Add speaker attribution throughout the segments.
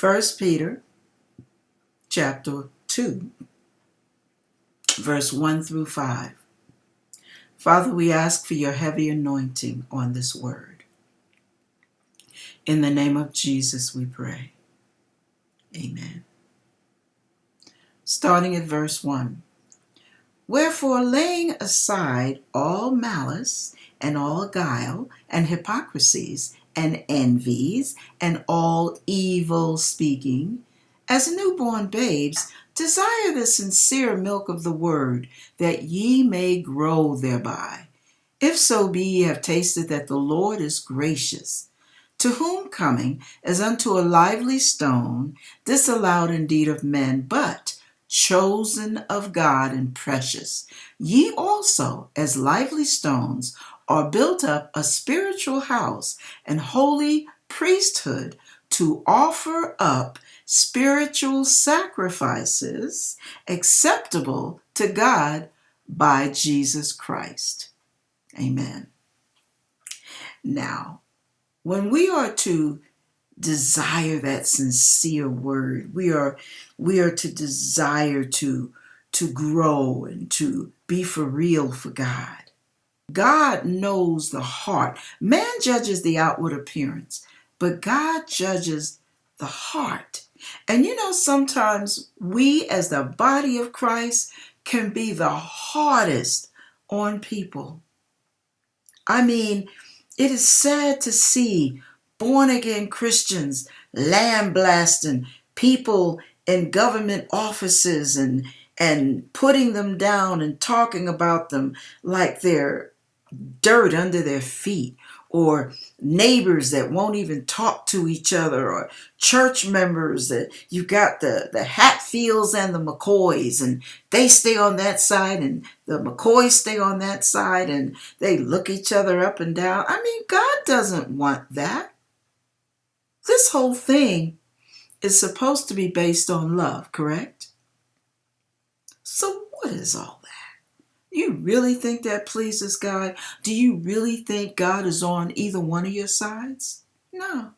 Speaker 1: First Peter chapter 2, verse 1 through 5. Father, we ask for your heavy anointing on this word. In the name of Jesus, we pray. Amen. Starting at verse 1. Wherefore, laying aside all malice and all guile and hypocrisies and envies and all evil speaking, as newborn babes, desire the sincere milk of the word, that ye may grow thereby. If so be ye have tasted that the Lord is gracious, to whom coming as unto a lively stone, disallowed indeed of men, but chosen of God and precious, ye also, as lively stones, are built up a spiritual house and holy priesthood to offer up spiritual sacrifices acceptable to God by Jesus Christ. Amen. Now, when we are to desire that sincere word, we are we are to desire to to grow and to be for real for God. God knows the heart. Man judges the outward appearance, but God judges the heart. And you know, sometimes we, as the body of Christ, can be the hardest on people. I mean, it is sad to see born again Christians lambasting people in government offices and and putting them down and talking about them like they're dirt under their feet or neighbors that won't even talk to each other or church members that you got the the hatfields and the mccoys and they stay on that side and the mccoys stay on that side and they look each other up and down. I mean god doesn't want that. This whole thing is supposed to be based on love correct? So what is all you really think that pleases God? Do you really think God is on either one of your sides? No.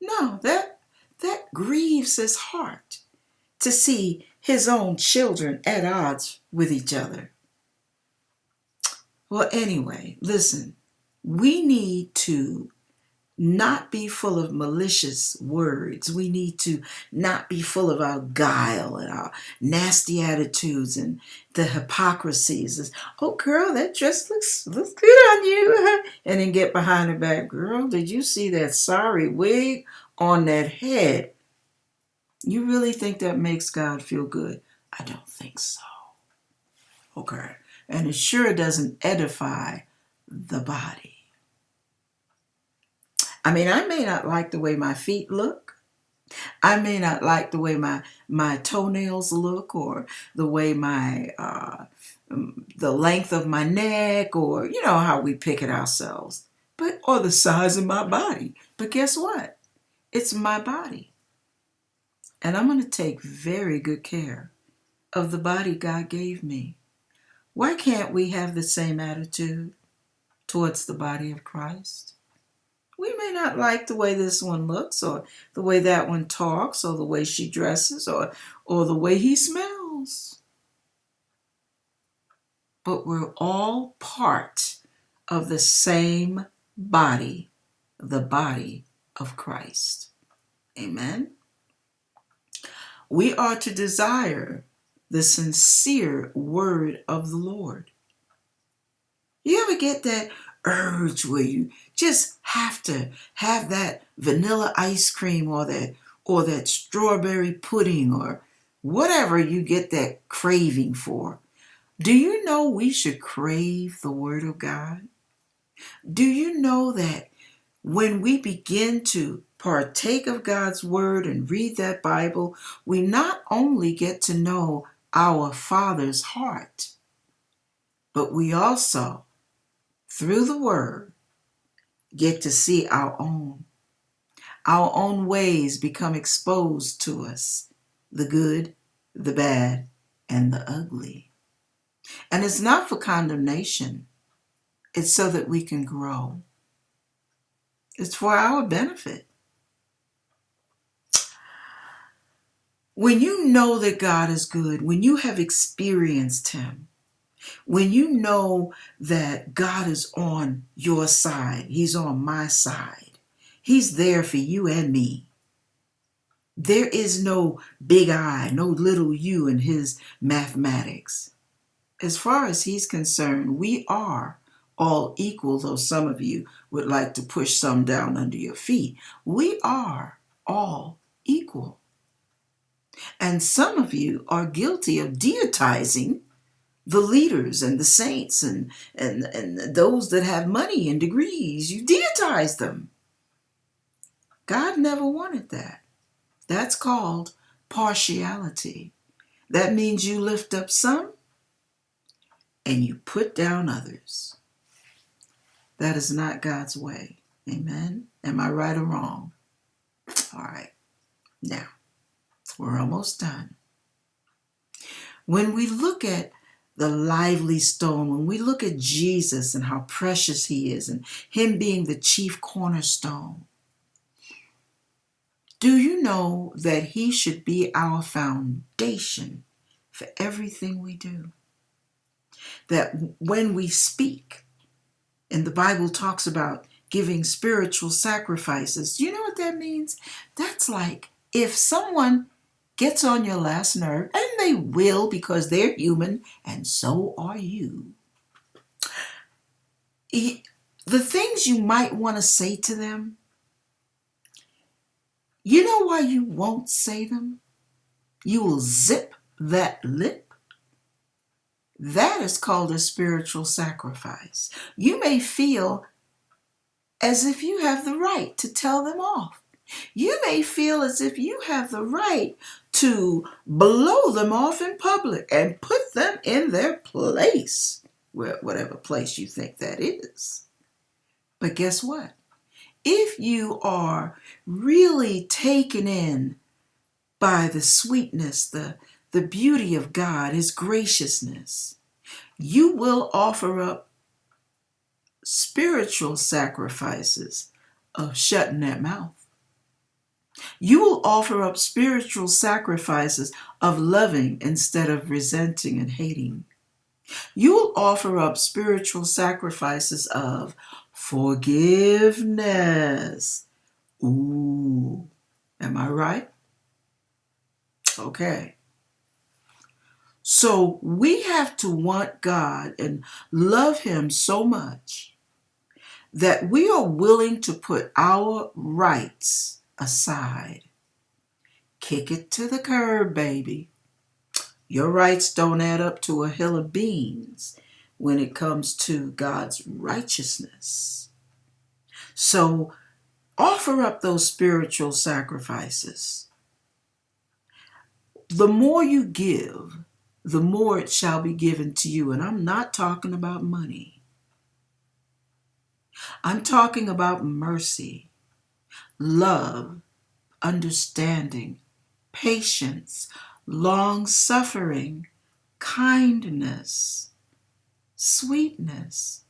Speaker 1: No, that that grieves his heart to see his own children at odds with each other. Well, anyway, listen, we need to not be full of malicious words. We need to not be full of our guile and our nasty attitudes and the hypocrisies. Oh, girl, that dress looks looks good on you. And then get behind the back, girl. Did you see that sorry wig on that head? You really think that makes God feel good? I don't think so. Okay, and it sure doesn't edify the body. I mean, I may not like the way my feet look. I may not like the way my my toenails look or the way my uh, um, the length of my neck or you know how we pick it ourselves, but or the size of my body. But guess what? It's my body. And I'm going to take very good care of the body God gave me. Why can't we have the same attitude towards the body of Christ? We may not like the way this one looks or the way that one talks or the way she dresses or or the way he smells. But we're all part of the same body the body of Christ. Amen? We are to desire the sincere word of the Lord. You ever get that urge where you just have to have that vanilla ice cream or that or that strawberry pudding or whatever you get that craving for. Do you know we should crave the Word of God? Do you know that when we begin to partake of God's Word and read that Bible, we not only get to know our Father's heart, but we also through the word, get to see our own. Our own ways become exposed to us the good, the bad, and the ugly. And it's not for condemnation, it's so that we can grow. It's for our benefit. When you know that God is good, when you have experienced Him, when you know that God is on your side, He's on my side, He's there for you and me. There is no big I, no little you in His mathematics. As far as He's concerned, we are all equal, though some of you would like to push some down under your feet. We are all equal. And some of you are guilty of deitizing the leaders and the saints and, and, and those that have money and degrees. You deitize them. God never wanted that. That's called partiality. That means you lift up some and you put down others. That is not God's way. Amen. Am I right or wrong? All right. Now, we're almost done. When we look at the lively stone, when we look at Jesus and how precious he is and him being the chief cornerstone, do you know that he should be our foundation for everything we do? That when we speak, and the Bible talks about giving spiritual sacrifices, you know what that means? That's like if someone gets on your last nerve, and they will because they're human and so are you. The things you might want to say to them, you know why you won't say them? You will zip that lip. That is called a spiritual sacrifice. You may feel as if you have the right to tell them off. You may feel as if you have the right to blow them off in public and put them in their place, whatever place you think that is. But guess what? If you are really taken in by the sweetness, the, the beauty of God, His graciousness, you will offer up spiritual sacrifices of shutting that mouth. You will offer up spiritual sacrifices of loving instead of resenting and hating. You will offer up spiritual sacrifices of forgiveness. Ooh, am I right? Okay. So we have to want God and love Him so much that we are willing to put our rights aside. Kick it to the curb, baby. Your rights don't add up to a hill of beans when it comes to God's righteousness. So offer up those spiritual sacrifices. The more you give, the more it shall be given to you. And I'm not talking about money. I'm talking about mercy love, understanding, patience, long suffering, kindness, sweetness,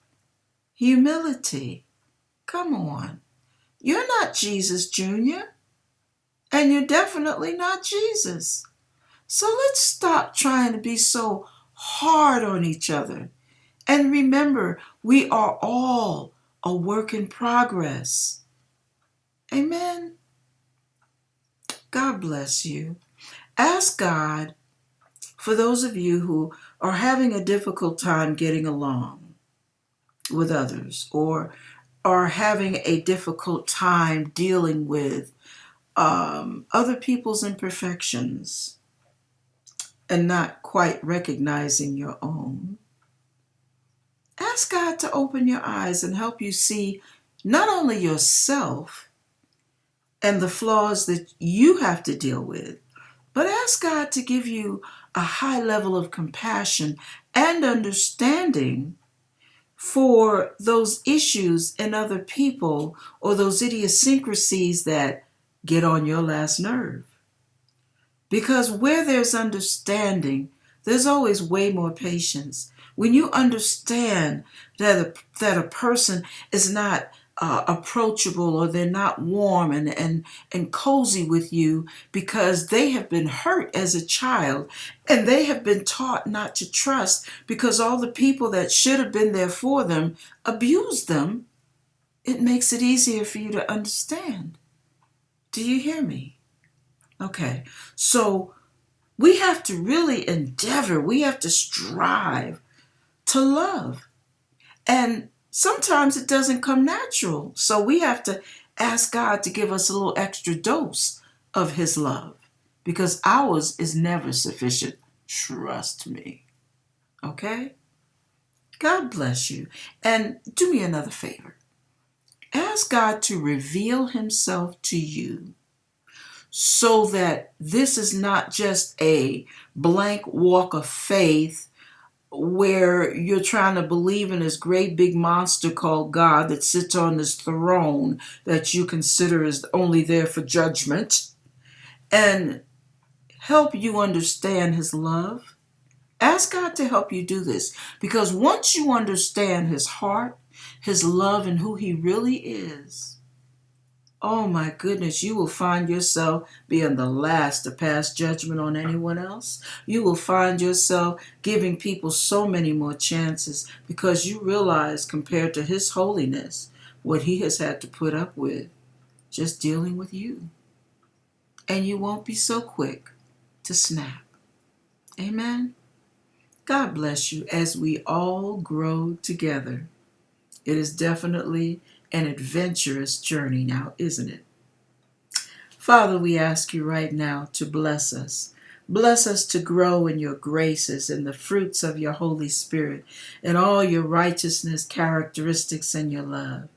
Speaker 1: humility. Come on. You're not Jesus Jr., and you're definitely not Jesus. So let's stop trying to be so hard on each other. And remember, we are all a work in progress. Amen. God bless you. Ask God for those of you who are having a difficult time getting along with others or are having a difficult time dealing with um, other people's imperfections and not quite recognizing your own. Ask God to open your eyes and help you see not only yourself, and the flaws that you have to deal with. But ask God to give you a high level of compassion and understanding for those issues in other people or those idiosyncrasies that get on your last nerve. Because where there's understanding, there's always way more patience. When you understand that a, that a person is not uh, approachable or they're not warm and, and, and cozy with you because they have been hurt as a child and they have been taught not to trust because all the people that should have been there for them abused them, it makes it easier for you to understand. Do you hear me? Okay, so we have to really endeavor, we have to strive to love. And sometimes it doesn't come natural. So we have to ask God to give us a little extra dose of His love because ours is never sufficient. Trust me. Okay? God bless you. And do me another favor ask God to reveal Himself to you so that this is not just a blank walk of faith where you're trying to believe in this great big monster called God that sits on this throne that you consider is only there for judgment and help you understand his love. Ask God to help you do this because once you understand his heart, his love, and who he really is, oh my goodness, you will find yourself being the last to pass judgment on anyone else. You will find yourself giving people so many more chances because you realize, compared to His holiness, what He has had to put up with just dealing with you. And you won't be so quick to snap. Amen. God bless you as we all grow together. It is definitely an adventurous journey now, isn't it? Father, we ask you right now to bless us. Bless us to grow in your graces and the fruits of your Holy Spirit and all your righteousness, characteristics, and your love.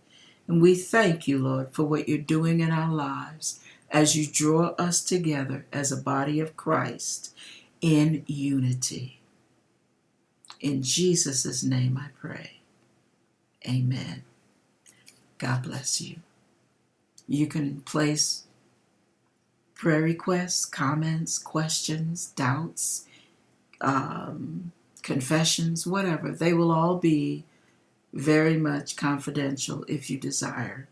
Speaker 1: And we thank you, Lord, for what you're doing in our lives as you draw us together as a body of Christ in unity. In Jesus' name I pray. Amen. God bless you. You can place prayer requests, comments, questions, doubts, um, confessions, whatever. They will all be very much confidential if you desire.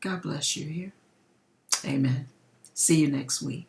Speaker 1: God bless you here. Amen. See you next week.